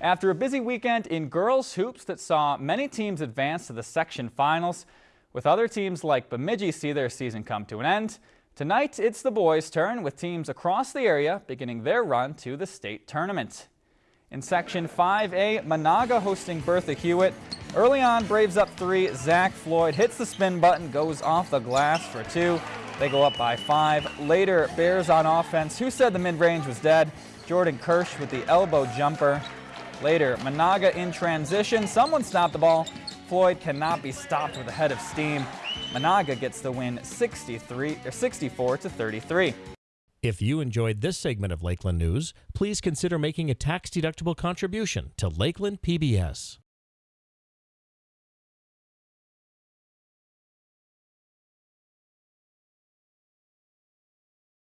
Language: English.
After a busy weekend in girls hoops that saw many teams advance to the section finals, with other teams like Bemidji see their season come to an end, tonight it's the boys' turn with teams across the area beginning their run to the state tournament. In Section 5A, Menahga hosting Bertha Hewitt. Early on, Braves up three. Zach Floyd hits the spin button, goes off the glass for two. They go up by five. Later, Bears on offense. Who said the mid-range was dead? Jordan Kirsch with the elbow jumper. Later, Menahga in transition. Someone stopped the ball. Floyd cannot be stopped with a head of steam. Menahga gets the win 63 or 64 to 33. If you enjoyed this segment of Lakeland News, please consider making a tax-deductible contribution to Lakeland PBS.